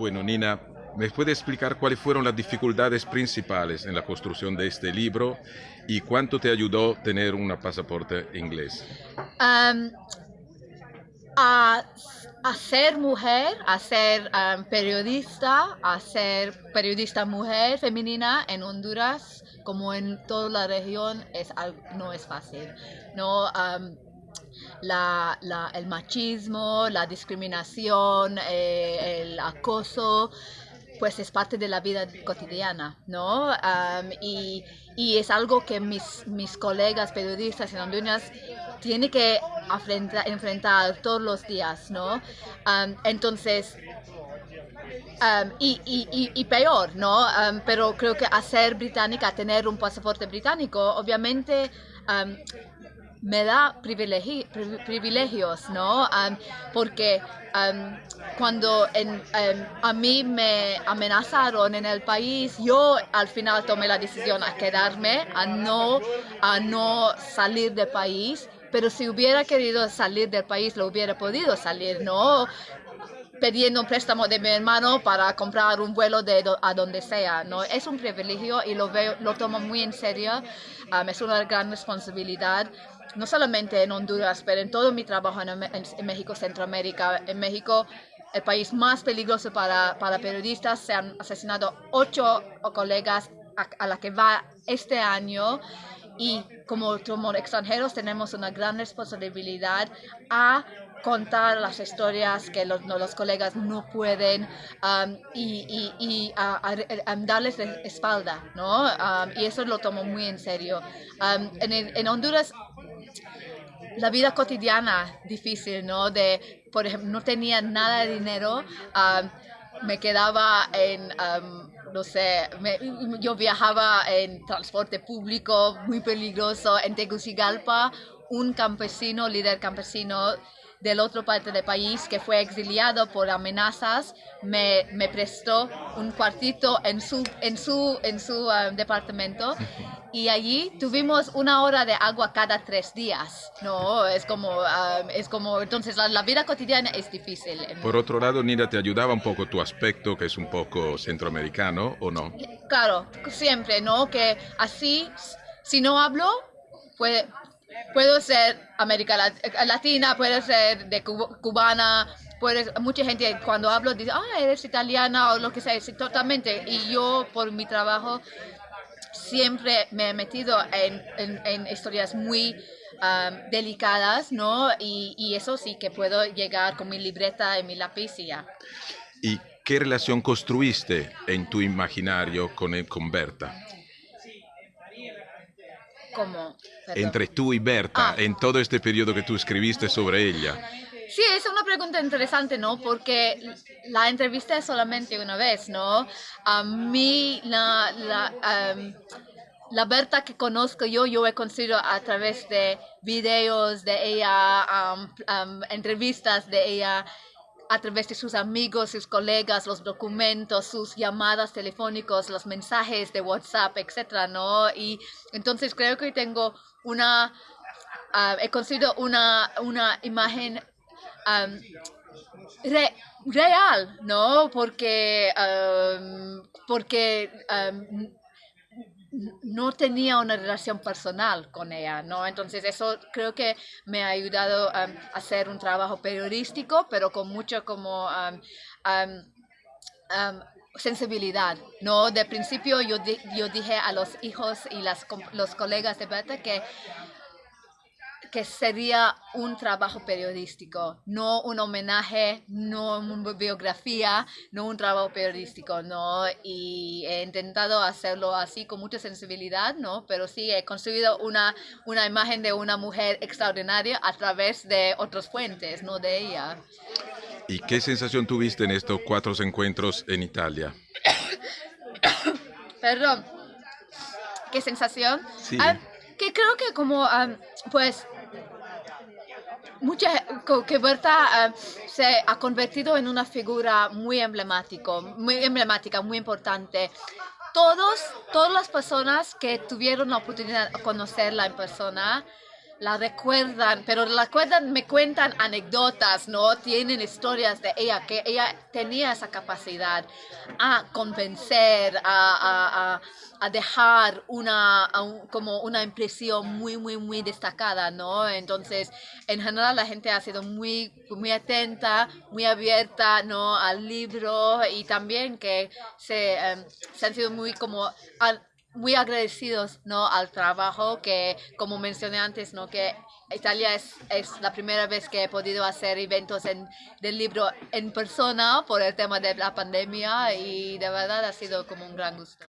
Bueno, Nina, ¿me puede explicar cuáles fueron las dificultades principales en la construcción de este libro y cuánto te ayudó tener un pasaporte inglés? Um, a, ser mujer, a ser periodista, a ser periodista mujer femenina en Honduras, como en toda la región, es, no es fácil. No, la, la, el machismo, la discriminación, eh, el acoso, pues es parte de la vida cotidiana, ¿no? Um, y, y, es algo que mis, mis colegas periodistas en Honduras tienen que enfrentar, todos los días, ¿no? Entonces, y, y, y, peor, ¿no? pero creo que hacer británica, tener un pasaporte británico, obviamente me da privilegios, ¿no? porque cuando a mí me amenazaron en el país, yo al final tomé la decisión a quedarme, a no, a no salir del país. Pero si hubiera querido salir del país, lo hubiera podido salir, ¿no? pidiendo un préstamo de mi hermano para comprar un vuelo de a donde sea, ¿no? Es un privilegio y lo veo, lo tomo muy en serio. es una gran responsabilidad no solamente en Honduras, pero en todo mi trabajo en, México, Centroamérica, en México, el país más peligroso para, para periodistas, se han asesinado ocho colegas a, la que va este año y como, como extranjeros tenemos una gran responsabilidad a contar las historias que los, los colegas no pueden um, y, y, y darles espalda, ¿no? Um, y eso lo tomo muy en serio. Um, en, en, Honduras la vida cotidiana difícil, ¿no? De, por ejemplo, no tenía nada de dinero, me quedaba en, no sé, yo viajaba en transporte público muy peligroso en Tegucigalpa, un campesino, líder campesino, del otro parte del país que fue exiliado por amenazas me, me prestó un cuartito en su, en su, en su um, departamento y allí tuvimos una hora de agua cada tres días. No, es como, um, es como entonces la, la, vida cotidiana es difícil. Por otro lado, Nina, ¿te ayudaba un poco tu aspecto que es un poco centroamericano o no? Claro, siempre, ¿no? Que así, si no hablo, puede, puedo ser América Latina, puede ser de cubana, puede, mucha gente cuando hablo dice, ah, eres italiana o lo que sea, totalmente. Y yo por mi trabajo siempre me he metido en, en, historias muy um, delicadas, ¿no? Y, y, eso sí que puedo llegar con mi libreta y mi lápiz y ya. ¿Y qué relación construiste en tu imaginario con, con Berta? Entre tú y Berta, ah. en todo este periodo que tú escribiste sobre ella. Sí, es una pregunta interesante, ¿no? Porque la entrevisté solamente una vez, ¿no? A mí, la, la, la Berta que conozco yo, yo he conocido a través de videos de ella, entrevistas de ella, a través de sus amigos, sus colegas, los documentos, sus llamadas telefónicas, los mensajes de WhatsApp, etcétera, ¿no? Y entonces creo que tengo una, ah, he conseguido una, una imagen real, ¿no? Porque, porque no tenía una relación personal con ella, ¿no? Entonces eso creo que me ha ayudado um, a hacer un trabajo periodístico, pero con mucho como um, um, sensibilidad, ¿no? De principio yo, yo dije a los hijos y las, los colegas de Beta que que sería un trabajo periodístico, no un homenaje, no una biografía, no un trabajo periodístico, ¿no? Y he intentado hacerlo así con mucha sensibilidad, ¿no? Pero sí he construido una, una imagen de una mujer extraordinaria a través de otras fuentes, no de ella. ¿Y qué sensación tuviste en estos cuatro encuentros en Italia? Perdón. ¿Qué sensación? Sí. Ah, que creo que como, ah, pues, mucha, que Berta eh, se ha convertido en una figura muy emblemático, muy emblemática, muy importante. Todos, todas las personas que tuvieron la oportunidad de conocerla en persona la recuerdan, pero la recuerdan, me cuentan anécdotas, ¿no? Tienen historias de ella, que ella tenía esa capacidad a convencer, a, a, a dejar una, como una impresión muy, muy, muy destacada, ¿no? Entonces, en general la gente ha sido muy, muy atenta, muy abierta, ¿no? Al libro y también que se, em, se han sido muy como muy agradecidos ¿no? al trabajo que, como mencioné antes, ¿no? que Italia es, es la primera vez que he podido hacer eventos en, del libro en persona por el tema de la pandemia y de verdad ha sido como un gran gusto.